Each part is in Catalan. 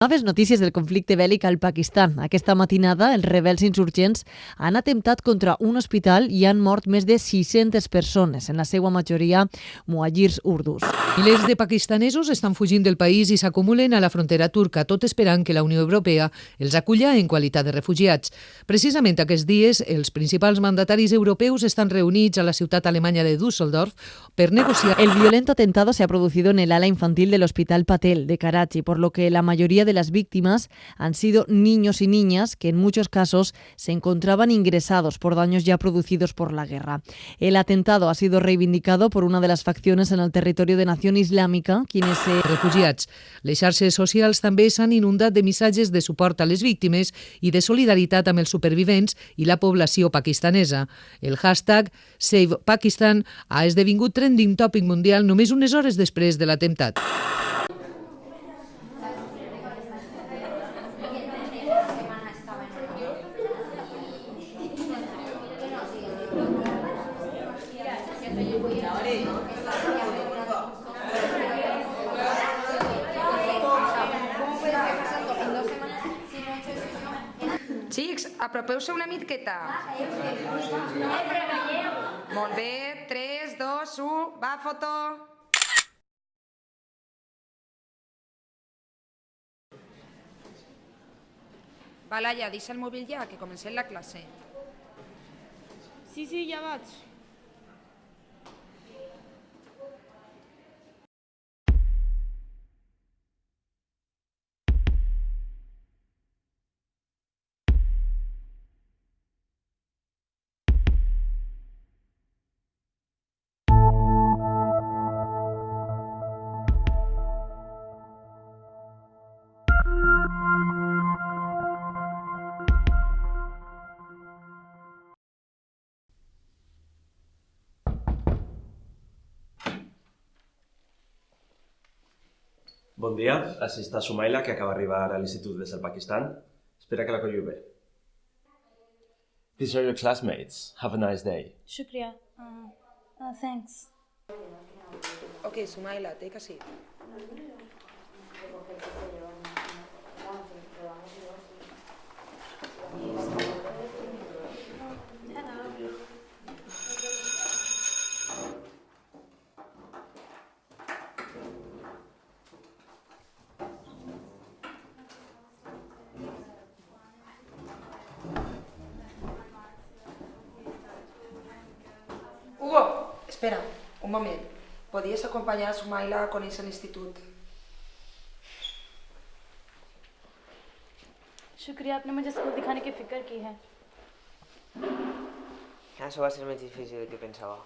Noves notícies del conflicte bèl·lic al Pakistan. Aquesta matinada, els rebels insurgents han atemptat contra un hospital i han mort més de 600 persones, en la seva majoria muajirs urdus. Milers de pakistanesos estan fugint del país i s'acumulen a la frontera turca, tot esperant que la Unió Europea els aculla en qualitat de refugiats. Precisament aquests dies, els principals mandataris europeus estan reunits a la ciutat alemanya de Düsseldorf per negociar... El violento atentado se ha producido en el ala infantil del Hospital Patel de Karachi, por lo que la mayoría de las víctimas han sido niños y niñas que en muchos casos se encontraban ingresados por daños ya producidos por la guerra. El atentado ha sido reivindicado por una de las facciones en el territorio de Nación Islámica, quienes se... Refugiats. Les xarxes socials també s'han inundat de missatges de suport a les víctimes i de solidaritat amb els supervivents i la població pakistanesa. El hashtag Save Pakistan ha esdevingut trending topic mundial només unes hores després de l'atemptat. Apropeu-se una miqueta. Molt bé, 3, 2, 1, va, foto. Va, Laia, deixa el mòbil ja, que comencem la classe. Sí, sí, ja vaig. Bon dia, així està Sumaila, que acaba d'arribar a l'institut des del Pakistan. Espera que la colliu bé. These are your classmates. Have a nice day. Shukriya. Uh, uh, thanks. Ok, Sumaila, take a seat. Espera, un moment. Podies acompanyar Sumaila quan és a l'institut? शुक्रिया आपने मुझे स्कूल दिखाने की फ़िक्र की है हाँ सुबह से मैं चीज़ फिजियो के पेंसावा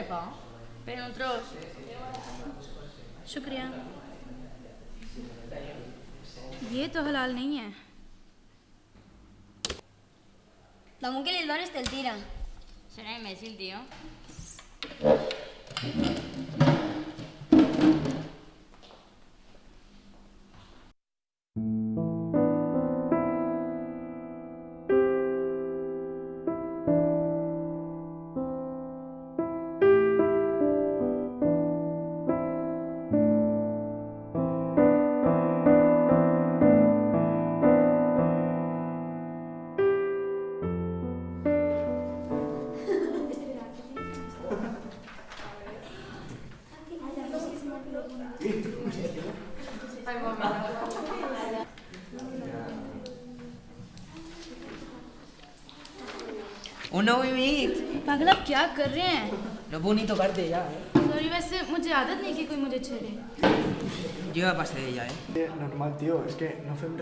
τρέπα. Πρέπει να τρως. शुक्रिया ये तो हलाल नहीं है La mujer del barrio está el tira. Será imbécil, tío. Oh, उन्हें उम्मीद पागल आप क्या कर रहे हैं? नबूनी तो कर दे यार। सॉरी वैसे मुझे आदत नहीं कि कोई मुझे छेड़े। Yo pasé ya, ¿eh? Normal, tío, es que no fue un